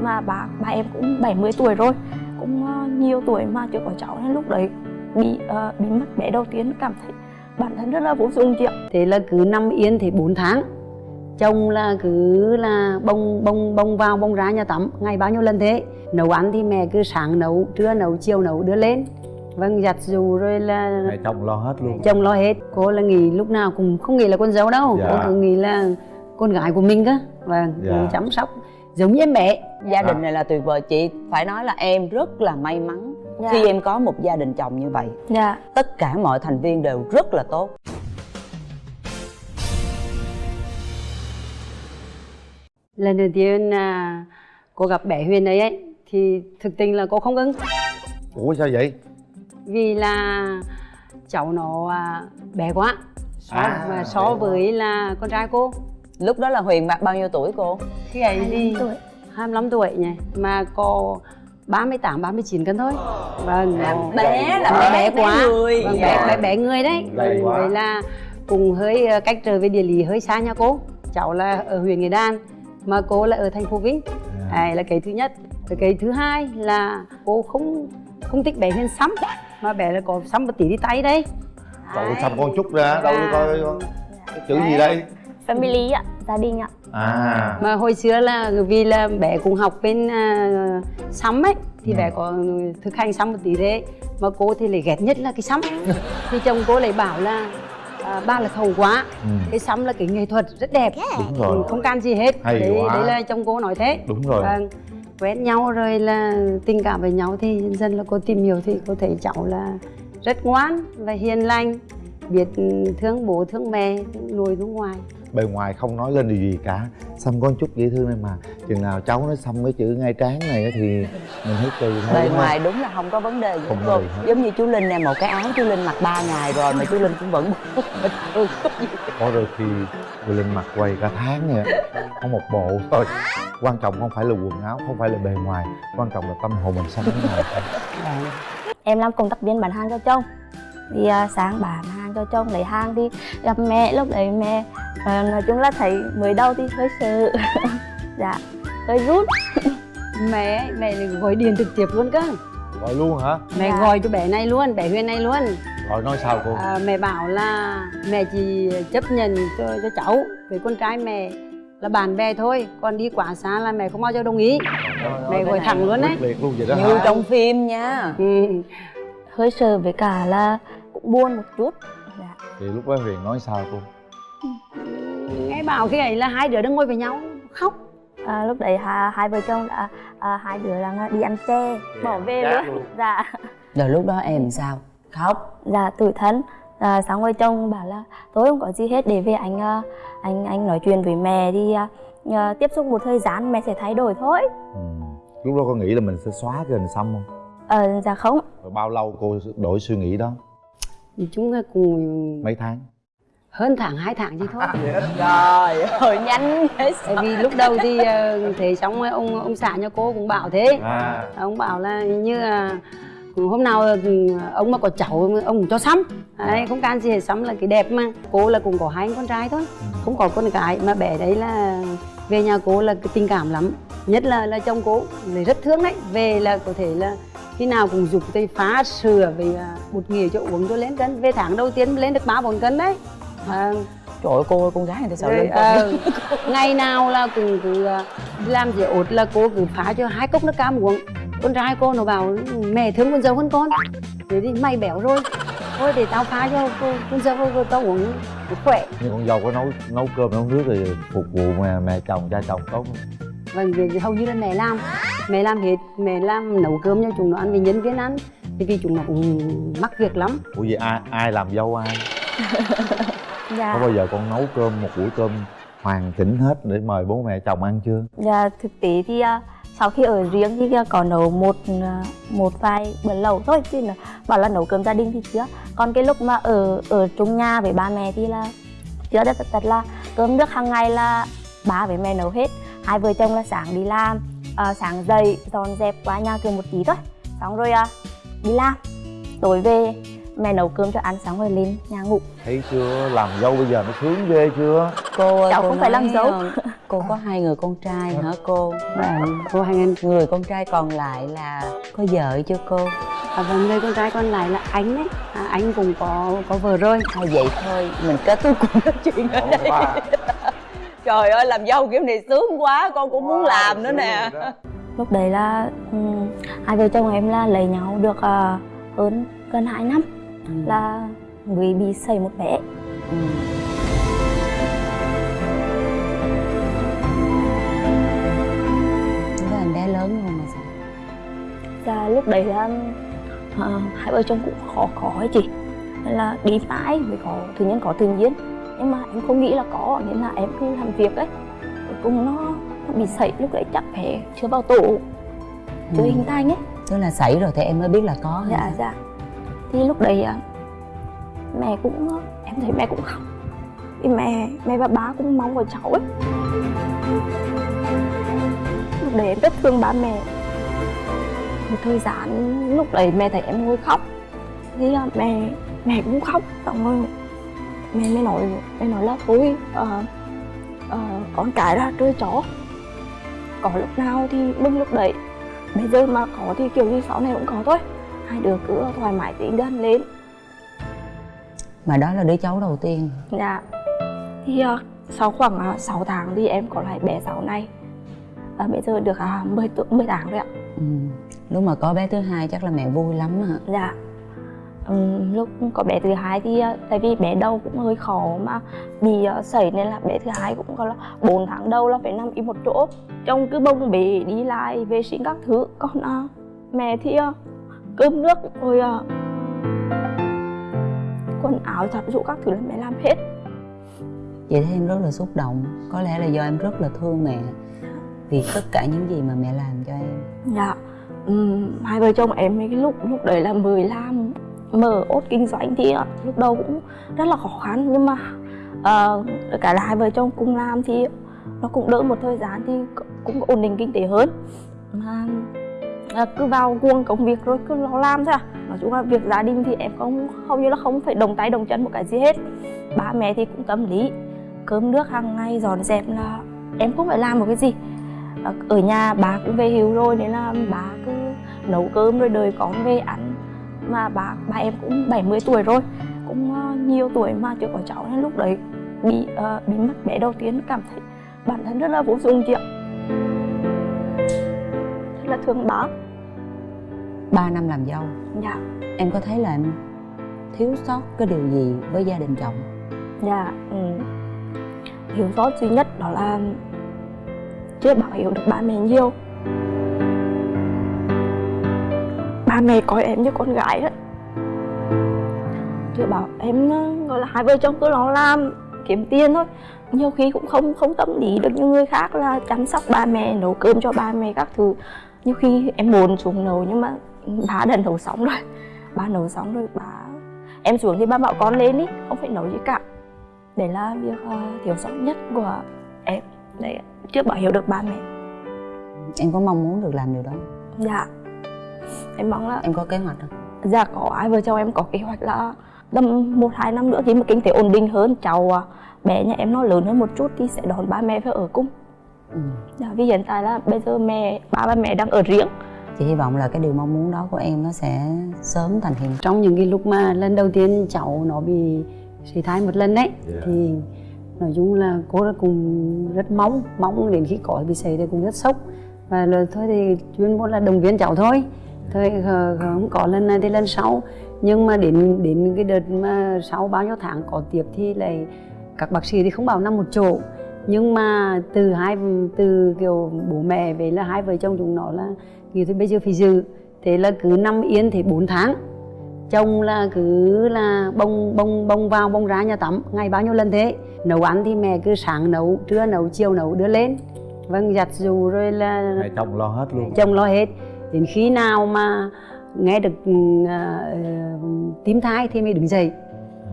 mà bà bà em cũng 70 tuổi rồi cũng ờ, nhiều tuổi mà chưa có cháu nên lúc đấy bị ờ, bị mất bé đầu tiên cảm thấy bản thân rất là vô dụng chị ạ. Thế là cứ nằm yên thì 4 tháng chồng là cứ là bông bông bông vào bông ra nhà tắm ngày bao nhiêu lần thế? Nấu ăn thì mẹ cứ sáng nấu trưa nấu chiều nấu đưa lên. Vâng giặt dù rồi là mẹ chồng lo hết luôn. Chồng lo hết. Cô là nghĩ lúc nào cũng không nghĩ là con dâu đâu. Dạ. cô cứ nghĩ là con gái của mình cơ. Vâng Dạ. cô chăm sóc giống như em mẹ gia đình này là tuyệt vời. Chị phải nói là em rất là may mắn Dạ. khi em có một gia đình chồng như vậy. Dạ. Tất cả mọi thành viên đều rất là tốt. Lần đầu tiên à, cô gặp bé Huyền ấy, ấy thì thực tình là cô không ưng ủa sao vậy? Vì là cháu nó à, bé quá. So, À, và bé so quá. với là con trai cô. Lúc đó là huyền bao nhiêu tuổi cô? Khi ấy 25 thì tuổi 25 tuổi nhỉ? Mà có 38 39 cân thôi. Vâng. Nó- bé là bé, bé bé quá. người. vâng, Dạ. bé, bé bé người đấy. Quá. vậy là cùng hơi ờ, cách trở về địa lý hơi xa nha cô. Cháu là ở huyện Nghệ Đan mà cô là ở thành phố Vinh. À. Là cái thứ nhất. Rồi cái thứ hai là cô không không thích bé Huyền xăm mà bé là có xăm một tí đi tay đây. Cậu xăm con chút ra đâu Dạ. coi con chữ gì đây family ạ gia đình ạ. À. Mà hồi xưa là vì là bé cũng học bên uh, sắm ấy thì Ừ. bé có thực hành sắm một tí thế. Mà cô thì lại ghét nhất là cái sắm thì chồng cô lại bảo là à, ba là thầu quá. Ừ. cái sắm là cái nghệ thuật rất đẹp. Đúng rồi. Không can gì hết. Hay đấy, quá. đấy là chồng cô nói thế. Đúng rồi. Vâng. Quen nhau rồi là tình cảm với nhau thì dần dần là cô tìm hiểu thì cô thấy cháu là rất ngoan và hiền lành. Biết thương bố thương mẹ nuôi thương ngoài bề ngoài không nói lên điều gì cả. Xăm con chút dễ thương này mà. Chừng nào cháu nó xăm cái chữ ngay trán này thì mình thấy kỳ thôi, bề ngoài đúng là không có vấn đề gì Không cô. giống như chú linh nè một cái áo chú linh mặc 3 ngày rồi mà chú linh cũng vẫn bình thường có đôi khi người linh mặc quầy cả tháng nha có một bộ thôi. Quan trọng không phải là quần áo không phải là bề ngoài. Quan trọng là tâm hồn mình sống thế nào. Em làm công tác viên bán hàng cho chồng thì à, sáng bán hàng cho chồng lấy hàng thì gặp mẹ lúc đấy mẹ à, nói chung là thấy mới đầu thì hơi sợ. Dạ hơi rút. Mẹ mẹ gọi điện trực tiếp luôn cơ. Gọi luôn hả? Mẹ Dạ. gọi cho bé này luôn bé huyền này luôn. Gọi nói sao cô? À, mẹ bảo là mẹ chỉ chấp nhận cho, cho cháu với con trai mẹ là bạn bè thôi. Còn đi quá xa là mẹ không bao giờ đồng ý. Mẹ gọi thẳng luôn đấy quyết liệt luôn vậy đó như hả? trong phim nha. Ừ. hơi sợ với cả là buồn một chút. Dạ. thì lúc đó huyền nói sao cô? Nghe bảo cái ấy là hai đứa đang ngồi với nhau khóc. À, lúc đấy hai, hai vợ chồng đã à, hai đứa là đi ăn xe bỏ về Chát luôn. Dạ. Rồi lúc đó em sao? Khóc. Dạ tủi thân. À, sáng rồi chồng bảo là tôi không có gì hết để về anh à, anh anh nói chuyện với mẹ đi à, à, tiếp xúc một thời gian mẹ sẽ thay đổi thôi. Ừ. lúc đó có nghĩ là mình sẽ xóa cái hình xăm không? Ờ dạ không. Rồi bao lâu cô đổi suy nghĩ đó thì chúng ta cùng mấy tháng? Hơn tháng hai tháng chứ thôi. Trời ơi nhanh tại vì lúc đầu thì ờ, thế xong ông ông xã nhà cô cũng bảo thế. À. Ông bảo là như là hôm nào ừ, ông mà có cháu ông cho sắm đấy không can gì hết sắm là cái đẹp mà. Cô là cũng có hai con trai thôi. Không có con gái mà bé đấy là về nhà cô là cái tình cảm lắm. Nhất là là chồng cô là rất thương đấy. Về là có thể là khi nào cũng dục tay phá sửa về à, bột nghỉa cho uống cho lên cân. Về tháng đầu tiên lên được ba bốn cân đấy. À, trời ơi cô ơi con gái sợ rồi, lên ờ, ngày nào là cũng cứ à, làm gì ột là cô cứ phá cho hai cốc nước cam uống. Con trai cô nó bảo mẹ thương con dâu hơn con. Thế thì mày béo rồi. Thôi để tao phá cho cô, con dâu cô tao uống để khỏe nhưng con dâu có nấu nấu cơm nấu nước thì phục vụ mẹ, mẹ chồng cha chồng tốt vâng việc thì hầu như là mẹ làm. Mẹ làm hết mẹ làm nấu cơm cho chúng nó ăn vì nhân viên ăn. Thì vì chúng nó cũng mắc việc lắm. Ủa vậy ai ai làm dâu ai? Dạ. Có bao giờ con nấu cơm một buổi cơm hoàn chỉnh hết để mời bố mẹ chồng ăn chưa? Dạ thực tế thì à, sau khi ở riêng thì à, có nấu một à, một vài bữa lẩu thôi chứ là bảo là nấu cơm gia đình thì chưa. Còn cái lúc mà ở ở trong nhà với ba mẹ thì là chưa thật thật là cơm nước hàng ngày là ba với mẹ nấu hết. Hai vợ chồng là sáng đi làm à, sáng dậy dọn dẹp qua nhà cửa một tí thôi. Xong rồi à, đi làm tối về mẹ nấu cơm cho ăn xong rồi lên nhà ngủ. Thấy chưa? Làm dâu bây giờ nó sướng ghê chưa? Cô ơi, Cháu cô không phải làm dâu. ờ, cô có hai người con trai hả cô? Và cô hai anh người con trai còn lại là có vợ chưa cô? À, và người con trai còn lại là anh ấy. À, anh cũng có có vợ rồi. Thôi vậy thôi mình kết thúc cuộc nói chuyện ở đây trời ơi làm dâu kiểu này sướng quá con cũng muốn làm nữa nè. lúc đấy là ừm, hai vợ chồng em là lấy nhau được ờ, hơn gần 2 năm Ừ. là người bị xảy một bé. Ừ. Đó em bé lớn không mà sao? Và lúc đấy là ờ, hai vợ chồng cũng khó có ấy chị. Nên là đi mãi mới có tự nhiên có tự nhiên. Nhưng mà em không nghĩ là có nên là em cứ làm việc ấy. Cuối cùng nó, nó bị sảy lúc đấy chắc bé chưa vào tổ chưa Ừ. hình thành ấy. Tức là xảy rồi thì em mới biết là có dạ dạ thì lúc đấy à? mẹ cũng em thấy mẹ cũng khóc. Thì mẹ mẹ và ba cũng mong vào cháu ấy. Lúc đấy em rất thương ba mẹ. Một thời gian lúc đấy mẹ thấy em ngồi khóc. Thì mẹ mẹ cũng khóc. Xong rồi mẹ mới nói mẹ nói là thôi ờ, ờ, con cái ra chơi chó. Có lúc nào thì bưng lúc đấy. Bây giờ mà có thì kiểu gì sau này cũng có thôi hai đứa cứ thoải mái tiến gần lên. Mà đó là đứa cháu đầu tiên. Dạ. Thì uh, sau khoảng uh, 6 tháng thì em có lại bé sáu này. Và bây giờ được uh, 10 tuổi 10 tháng rồi ạ. Ừ. lúc mà có bé thứ hai chắc là mẹ vui lắm hả? Dạ. Ừm, lúc có bé thứ hai thì uh, tại vì bé đầu cũng hơi khó mà bị uh, sẩy nên là bé thứ hai cũng có là 4 tháng đầu là phải nằm im một chỗ. Chồng cứ bông bế đi lại vệ sinh các thứ. Còn uh, mẹ thì uh, cơm nước rồi uh, quần áo giặt giũ các thứ là mẹ làm hết. Vậy thì em rất là xúc động. Có lẽ là do em rất là thương mẹ vì tất cả những gì mà mẹ làm cho em. Dạ. Ừm, Hai vợ chồng em cái lúc lúc đấy là mới làm mở ốt kinh doanh thì ờ, lúc đầu cũng rất là khó khăn. Nhưng mà ờ, cả là hai vợ chồng cùng làm thì nó cũng đỡ một thời gian thì cũng ổn định kinh tế hơn. Mà là cứ vào cuồng công việc rồi cứ lo làm thôi à. Nói chung là việc gia đình thì em không hầu như là không phải đồng tay đồng chân một cái gì hết. Ba mẹ thì cũng tâm lý cơm nước hàng ngày dọn dẹp là em không phải làm một cái gì. À, ở nhà bà cũng về hiếu rồi nên là bà cứ nấu cơm rồi đời con về ăn. Mà bà bà em cũng 70 tuổi rồi cũng ờ, nhiều tuổi mà chưa có cháu nên lúc đấy bị uh, bị mất bé đầu tiên cảm thấy bản thân rất là vô dụng chị ạ. Rất là thương bác. 3 năm làm dâu dạ. em có thấy là em thiếu sót cái điều gì với gia đình chồng dạ ừ. thiếu sót duy nhất đó là chưa bảo hiểu được ba mẹ nhiều ba mẹ coi em như con gái đấy. chưa bảo em ừ, gọi là hai vợ chồng cứ lo làm kiếm tiền thôi nhiều khi cũng không không tâm lý được như người khác là chăm sóc ba mẹ nấu cơm cho ba mẹ các thứ nhiều khi em buồn xuống nấu nhưng mà bà đã nấu xong rồi. Bà nấu xong rồi bà em xuống thì ba bảo con lên đi không phải nấu gì cả. Đấy là việc ờ, thiếu sót nhất của em. Đấy chưa bảo hiểu được ba mẹ. Em có mong muốn được làm điều đó dạ. Em mong là em có kế hoạch không? Dạ có. Ai vợ chồng em có kế hoạch là tầm một hai năm nữa khi mà kinh tế ổn định hơn cháu à, bé nhà em nó lớn hơn một chút thì sẽ đón ba mẹ về ở cùng. Ừ. dạ vì hiện tại là bây giờ mẹ ba ba mẹ đang ở riêng chị hy vọng là cái điều mong muốn đó của em nó sẽ sớm thành hiện thực. Trong những cái lúc mà lần đầu tiên cháu nó bị sảy thai một lần đấy Dạ. thì nói chung là cô đã cùng rất mong mong đến khi có bị sảy thì cũng rất sốc. Và rồi thôi thì chuyên môn là động viên cháu thôi. Thôi khờ- khờ không có lần này thì lần sau. Nhưng mà đến đến cái đợt mà sau bao nhiêu tháng có tiếp thì lại các bác sĩ thì không bảo nằm một chỗ. Nhưng mà từ hai từ kiểu bố mẹ về là hai vợ chồng chúng nó là nghĩ thôi bây giờ phải giữ. Thế là cứ nằm yên thì 4 tháng. Chồng là cứ là bông bông bông vào bông ra nhà tắm. Ngày bao nhiêu lần thế? Nấu ăn thì mẹ cứ sáng nấu trưa nấu chiều nấu đưa lên. Vâng giặt dù rồi là mẹ chồng lo hết luôn. Chồng lo hết. Đến khi nào mà nghe được uh, tím thai thì mới đứng dậy.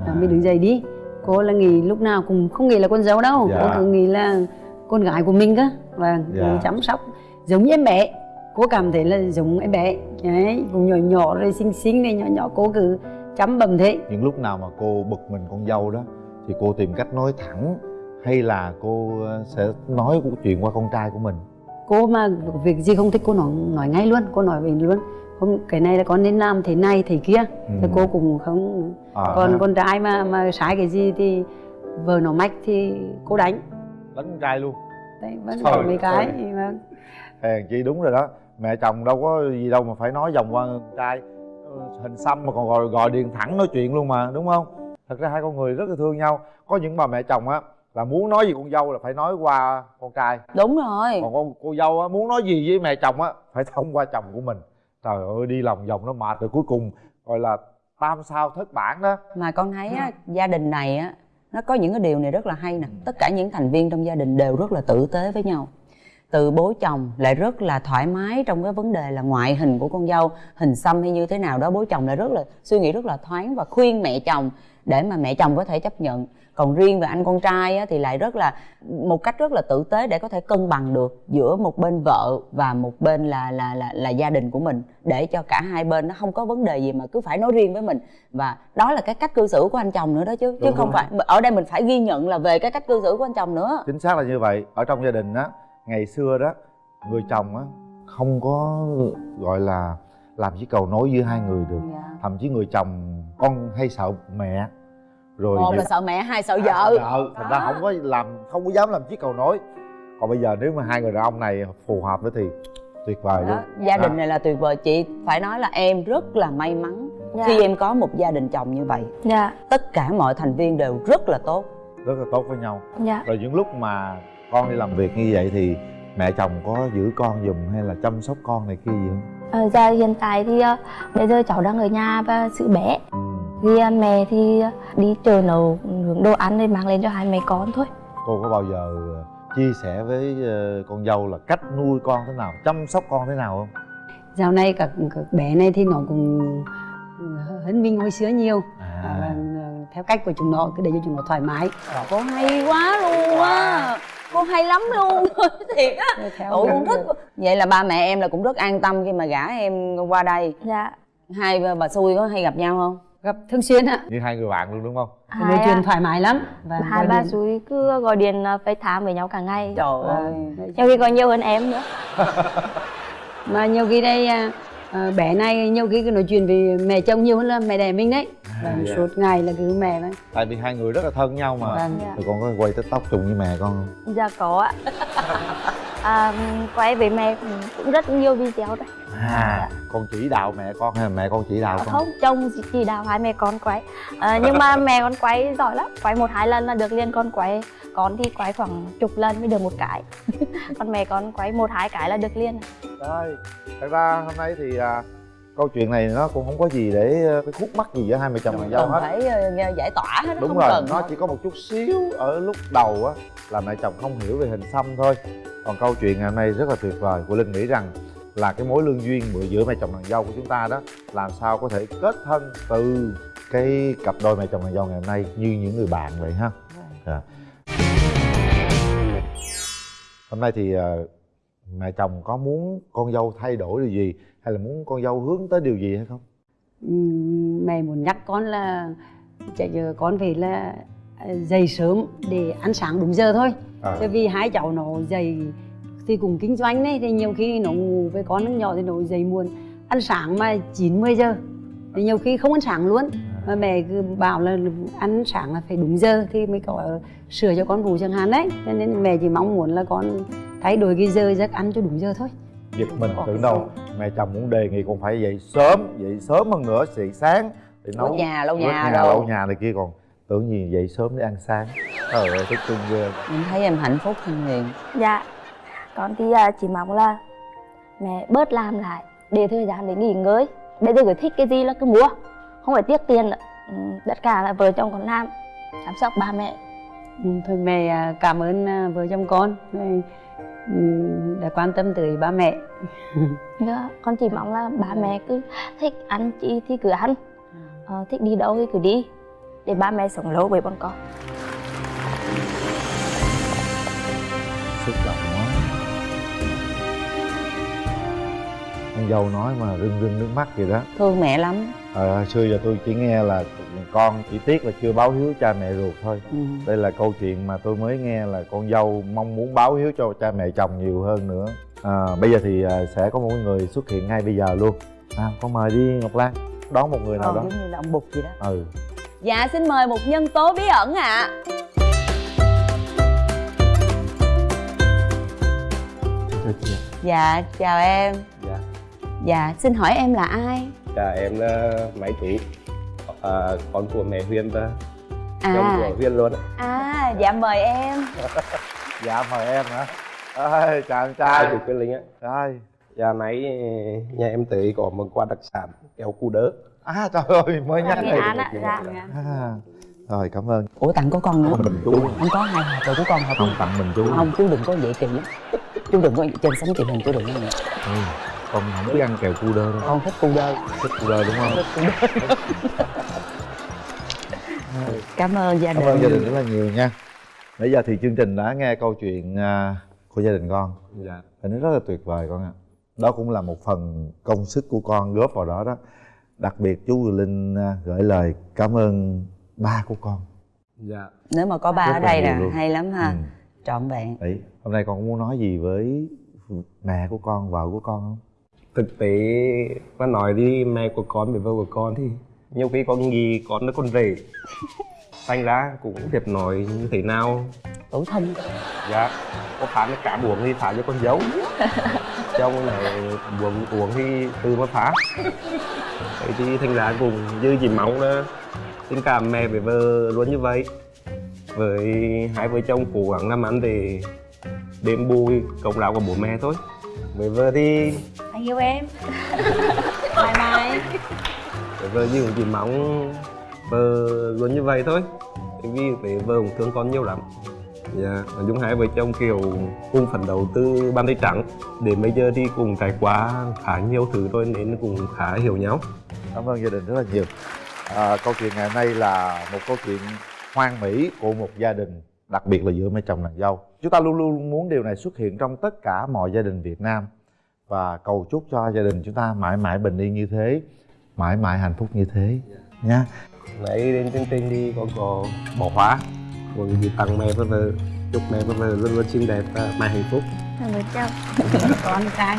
À. mới đứng dậy đi. Cô là nghĩ lúc nào cũng không nghĩ là con dâu đâu. Dạ. cô cứ nghĩ là con gái của mình cơ. Và Dạ. cô chăm sóc giống như em bé cô cảm thấy là giống em bé. Đấy cũng nhỏ nhỏ rồi xinh xinh này nhỏ nhỏ cô cứ chăm bầm thế. Những lúc nào mà cô bực mình con dâu đó thì cô tìm cách nói thẳng hay là cô ờ, sẽ nói chuyện qua con trai của mình? Cô mà việc gì không thích cô nói nói ngay luôn cô nói về luôn. Không cái này là con nên làm thế này thế kia. Ừ. thì cô cũng không à, còn ha. con trai mà mà sai cái gì thì vợ nó mách thì cô đánh. Đánh con trai luôn. Đấy vẫn có mấy cái vâng. hèn chi đúng rồi đó mẹ chồng đâu có gì đâu mà phải nói vòng qua con trai. Ừ, hình xăm mà còn gọi gọi điện thẳng nói chuyện luôn mà đúng không? Thật ra hai con người rất là thương nhau. Có những bà mẹ chồng á là muốn nói gì con dâu là phải nói qua con trai. Đúng rồi. Còn con cô dâu á muốn nói gì với mẹ chồng á phải thông qua chồng của mình. Trời ơi đi lòng vòng nó mệt rồi cuối cùng gọi là tam sao thất bản đó. Mà con thấy á, gia đình này á nó có những cái điều này rất là hay nè. Tất cả những thành viên trong gia đình đều rất là tử tế với nhau từ bố chồng lại rất là thoải mái trong cái vấn đề là ngoại hình của con dâu. Hình xăm hay như thế nào đó bố chồng lại rất là suy nghĩ rất là thoáng và khuyên mẹ chồng để mà mẹ chồng có thể chấp nhận. Còn riêng về anh con trai á, thì lại rất là một cách rất là tử tế để có thể cân bằng được giữa một bên vợ và một bên là là là là gia đình của mình để cho cả hai bên nó không có vấn đề gì mà cứ phải nói riêng với mình. Và đó là cái cách cư xử của anh chồng nữa đó chứ chứ Đúng không rồi. phải ở đây mình phải ghi nhận là về cái cách cư xử của anh chồng nữa. Chính xác là như vậy. Ở trong gia đình á ngày xưa đó người chồng á không có gọi là làm chiếc cầu nối giữa hai người được. Thậm chí người chồng con hay sợ mẹ. Rồi một là sợ mẹ hai sợ vợ. vợ. Thành ra không có làm không có dám làm chiếc cầu nối. Còn bây giờ nếu mà hai người đàn ông này phù hợp nữa thì tuyệt vời luôn. Đó, gia đình Đó. này là tuyệt vời. Chị phải nói là em rất là may mắn Dạ. khi em có một gia đình chồng như vậy. Dạ. Tất cả mọi thành viên đều rất là tốt. Rất là tốt với nhau. Dạ. Rồi những lúc mà con đi làm việc như vậy thì mẹ chồng có giữ con giùm hay là chăm sóc con này kia gì không? Ờ, dạ hiện tại thì ờ, bây giờ cháu đang ở nhà và giữ bé. Ừ. thì ờ, mẹ thì ờ, đi chợ nấu nướng đồ ăn để mang lên cho hai mẹ con thôi. Cô có bao giờ chia sẻ với con dâu là cách nuôi con thế nào chăm sóc con thế nào không? Dạo này các, các bé này thì nó cũng hơn mình hồi xưa nhiều. À, à, theo cách của chúng nó cứ để cho chúng nó thoải mái. Cô hay quá luôn á cô hay lắm luôn thiệt á. Ủa cũng thích vậy là ba mẹ em là cũng rất an tâm khi mà gả em qua đây. Dạ. Hai bà xui có hay gặp nhau không? Gặp thường xuyên ạ. Như hai người bạn luôn đúng không? Chuyện à, thoải mái lắm. Và hai ba suối cứ gọi điện ờ, FaceTime với nhau cả ngày. Trời ơi. Nhiều khi còn nhiều hơn em nữa. Mà nhiều khi đây à, à, bé này nhiều khi cứ nói chuyện về mẹ chồng nhiều hơn là mẹ đẻ mình đấy. Và dạ. suốt ngày là cứ mẹ đấy tại vì hai người rất là thân nhau mà. Vâng. Dạ. con có quay tiktok chung với mẹ con không? Dạ có ạ. À, quay với mẹ cũng, rất nhiều video đấy. À con chỉ đạo mẹ con hay là mẹ con chỉ đạo con? không chồng chỉ- chỉ đạo hai mẹ con quay. À, nhưng mà mẹ con quay giỏi lắm. Quay một hai lần là được liền. Con quay con thì quay khoảng chục lần mới được một cái. Còn mẹ con quay một hai cái là được liền. Rồi, thật ra hôm nay thì à, câu chuyện này nó cũng không có gì để ờ, cái khúc mắc gì giữa hai mẹ chồng nàng dâu hết. phải ờ, giải tỏa hết đúng không rồi cần nó chỉ có một chút xíu ở lúc đầu á là mẹ chồng không hiểu về hình xăm thôi. Còn câu chuyện ngày hôm nay rất là tuyệt vời của linh nghĩ rằng là cái mối lương duyên bữa giữa mẹ chồng nàng dâu của chúng ta đó làm sao có thể kết thân từ cái cặp đôi mẹ chồng nàng dâu ngày hôm nay như những người bạn vậy ha? Dạ. hôm nay thì mẹ chồng có muốn con dâu thay đổi điều gì? Hay là muốn con dâu hướng tới điều gì hay không? Mẹ muốn nhắc con là chạy giờ con phải là à, dậy sớm để ăn sáng đúng giờ thôi. À, vì hai cháu nó dậy thì cùng kinh doanh đấy thì nhiều khi nó ngủ với con nó nhỏ thì nó dậy muộn. Ăn sáng mà 9 10 giờ thì nhiều khi không ăn sáng luôn mà mẹ cứ bảo là ăn sáng là phải đúng giờ thì mới có sửa cho con ngủ chẳng hạn đấy. Cho nên mẹ chỉ mong muốn là con thay đổi cái giờ giấc ăn cho đúng giờ thôi. Giật mình tưởng đâu? mẹ chồng muốn đề nghị con phải dậy sớm dậy sớm hơn nữa dậy sáng để nấu nhà, quét nhà nhà lau nhà này kia còn tưởng gì dậy sớm để ăn sáng. Trời ơi thích cưng ghê. Em thấy em hạnh phúc thân hiền dạ con thì à, chỉ mong là mẹ bớt làm lại để thời gian để nghỉ ngơi. Bây giờ cứ thích cái gì là cứ mua không phải tiếc tiền ừ, tất cả là vợ chồng con làm chăm sóc ba mẹ. Ừ, thôi mẹ à, cảm ơn à, vợ chồng con. Ừm, đã quan tâm tới ba mẹ. Dạ, con chỉ mong là ba mẹ cứ thích ăn chi thì cứ ăn. Ờ, thích đi đâu thì cứ đi để ba mẹ sống lâu với bọn con. Xúc động quá. Con dâu nói mà rưng rưng nước mắt vậy đó. Thương mẹ lắm Hồi xưa giờ tôi chỉ nghe là con chỉ tiếc là chưa báo hiếu cha mẹ ruột thôi. Ừ. đây là câu chuyện mà tôi mới nghe là con dâu mong muốn báo hiếu cho cha mẹ chồng nhiều hơn nữa. À, bây giờ thì à, sẽ có một người xuất hiện ngay bây giờ luôn. À, con mời đi ngọc lan. Đón một người nào Ờ, đó. giống như là ông bụt vậy đó. Ừ. Dạ xin mời một nhân tố bí ẩn ạ. Dạ chào em. Dạ. dạ xin hỏi em là ai Dạ em là Máy Tú à, Con của mẹ Huyền và chồng à của Huyền luôn à dạ mời em. Dạ mời em hả? Em Ai trai chủ Quyên Linh á trai Dạ nãy nhà em tới có một quà đặc sản kẹo cu đớ à trời ơi mới nhắc Nghệ đây An ạ dạ. À, rồi cảm ơn. Ủa tặng có con nữa. Mình chú. Không có hai hộp rồi của con hộp không tặng mình chú. Không chú đừng có vậy kỳ lắm chú đừng có trên sóng truyền hình chú đừng có vậy ừ, con không biết ăn kẹo cu đơ đâu. Con thích cu đơ. Thích cu đơ đúng không? Thích cu đơ. Cảm ơn gia cảm đình. ơn gia đình rất là nhiều nha. Nãy giờ thì chương trình đã nghe câu chuyện à, của gia đình con. Dạ. Thì nó rất là tuyệt vời con ạ. Đó cũng là một phần công sức của con góp vào đó đó. Đặc biệt chú Linh à, gửi lời cảm ơn ba của con. Dạ. Nếu mà có ba Rất ở đây nè hay lắm ha. Ừ. trọn vẹn. Đấy, hôm nay con có muốn nói gì với mẹ của con vợ của con không Thực tế mà nói đi mẹ của con với vợ của con thì nhiều khi con nghĩ con nó con rể. Thành ra cũng thiệt nói như thế nào. Tuổi thân. Dạ Có phá nó cả buồng thì phá cho con dấu. Trong này buồng uống thì từ mà phá. Vậy thì thành ra cũng như chỉ mong là tình cảm mẹ với vợ luôn như vậy. Với hai vợ chồng cố gắng làm ăn để đền bù công lao của bố mẹ thôi. Với vợ thì anh yêu em. Bye bye với vợ thì cũng chỉ mong vợ luôn như vậy thôi. Vì với vợ cũng thương con nhiều lắm. Dạ nói chung hai vợ chồng kiểu cùng phấn đấu từ ban tay trắng. Đến bây giờ thì cùng trải qua khá nhiều thứ rồi nên cũng khá hiểu nhau. Cảm ơn gia đình rất là nhiều. À, câu chuyện ngày hôm nay là một câu chuyện hoang mỹ của một gia đình đặc biệt là giữa mẹ chồng nàng dâu chúng ta luôn luôn muốn điều này xuất hiện trong tất cả mọi gia đình việt nam và cầu chúc cho gia đình chúng ta mãi mãi bình yên như thế mãi mãi hạnh phúc như thế nha nãy đến chương trình thì con có bỏ khóa. Còn gửi tặng mẹ và vợ chúc mẹ và vợ luôn luôn xinh đẹp và mãi hạnh phúc. Cảm ơn chào con trai